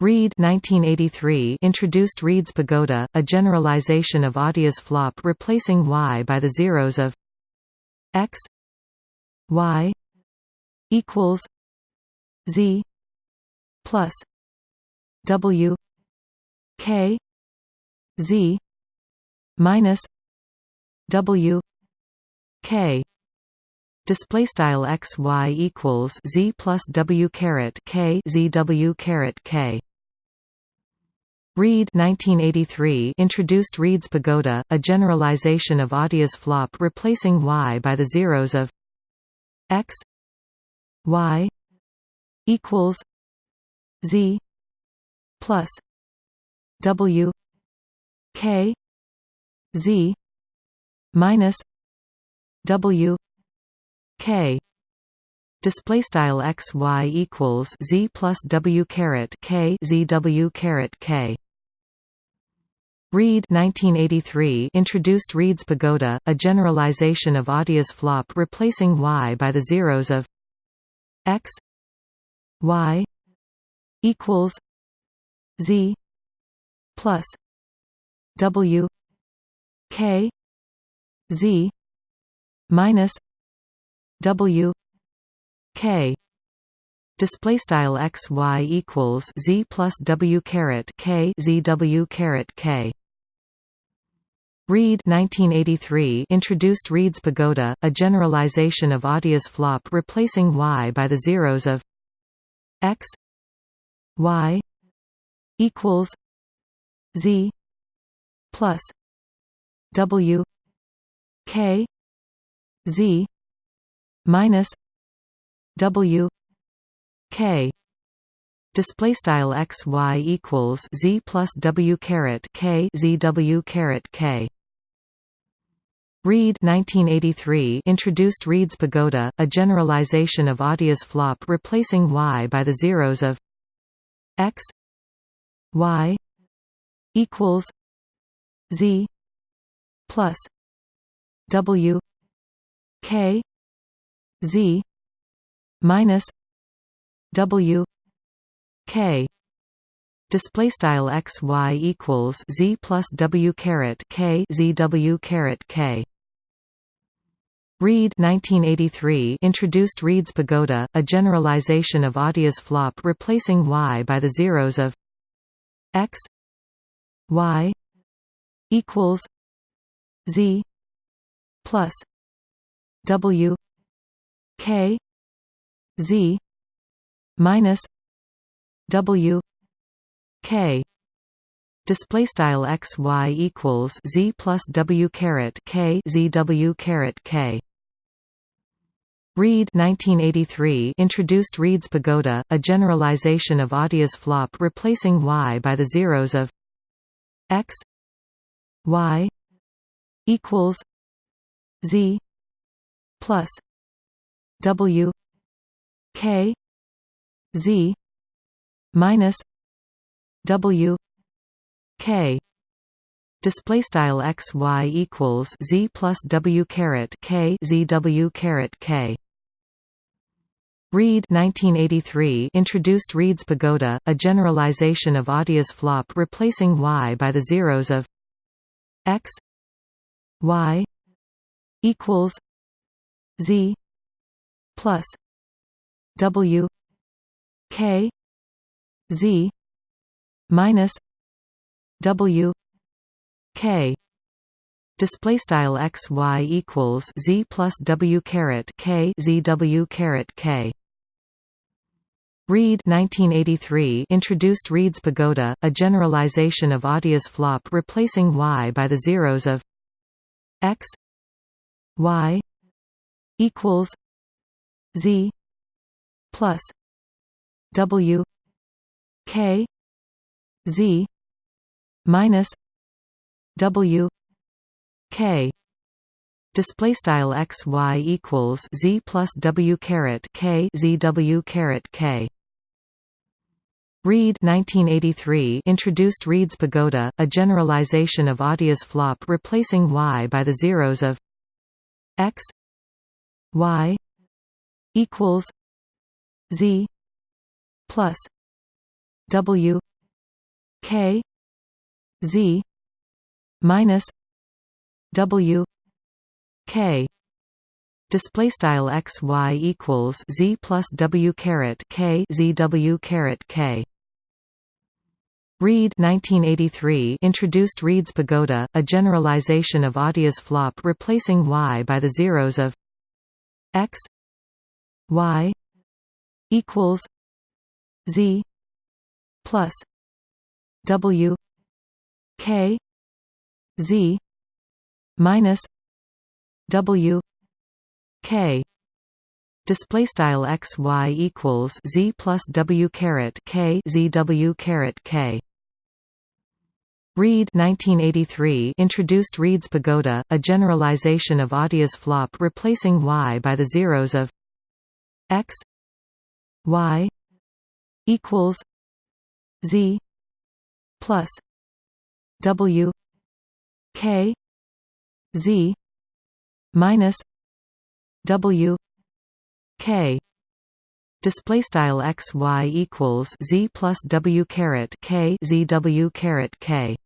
Reid 1983 introduced Reid's pagoda, a generalization of Atiyah's flop replacing y by the zeros of x y equals z plus w k z minus w k. Display style x y equals z plus w caret k z w caret k Reid 1983 introduced Reid's pagoda, a generalization of Atiyah's flop replacing y by the zeros of x y equals z plus w k z minus w k. Display style x y equals z plus w caret k z w caret k Reid 1983 introduced Reid's pagoda, a generalization of Atiyah's flop replacing y by the zeros of x y equals z plus w k z minus w k display style x y equals z plus w caret k z w caret k. Reid 1983 introduced Reid's pagoda, a generalization of Atiyah's flop replacing y by the zeros of x y equals z plus w k z minus w k. Display style x y equals z plus w caret k z w caret k. Reid 1983 introduced Reid's pagoda, a generalization of Atiyah's flop replacing y by the zeros of x y equals z plus w k z minus w k. Display style x y equals z plus w caret k z w caret k. Reid 1983 introduced Reid's pagoda, a generalization of Atiyah's flop replacing y by the zeros of x y equals z plus w k z minus w k. Display style x y equals z plus w caret k z w caret k. Reid 1983 introduced Reid's pagoda, a generalization of Atiyah's flop replacing y by the zeros of x y equals z plus w k z minus w k. Display style x y equals z plus w caret k z w caret k. Reid 1983 introduced Reid's pagoda, a generalization of Atiyah's flop replacing y by the zeros of x y equals z plus w k z minus w k. Display style x y equals z plus w caret k z w caret k. Reid 1983 introduced Reid's pagoda, a generalization of Atiyah's flop replacing y by the zeros of x y equals z plus w k z minus w k. Display style x y equals z plus w caret k z w caret k. Reid 1983 introduced Reid's pagoda, a generalization of Atiyah's flop replacing y by the zeros of x y equals z plus W K Z minus W K. Display style x y equals z plus w caret k z w caret k. Reid 1983 introduced Reid's pagoda, a generalization of Atiyah's flop replacing y by the zeros of x y equals z plus w k z minus w k. Display style x y equals z plus w caret k z w caret k. Reid 1983 introduced Reid's pagoda, a generalization of Atiyah's flop replacing y by the zeros of x y equals z plus w k z minus w k. Display style x y equals z plus w caret k z w caret k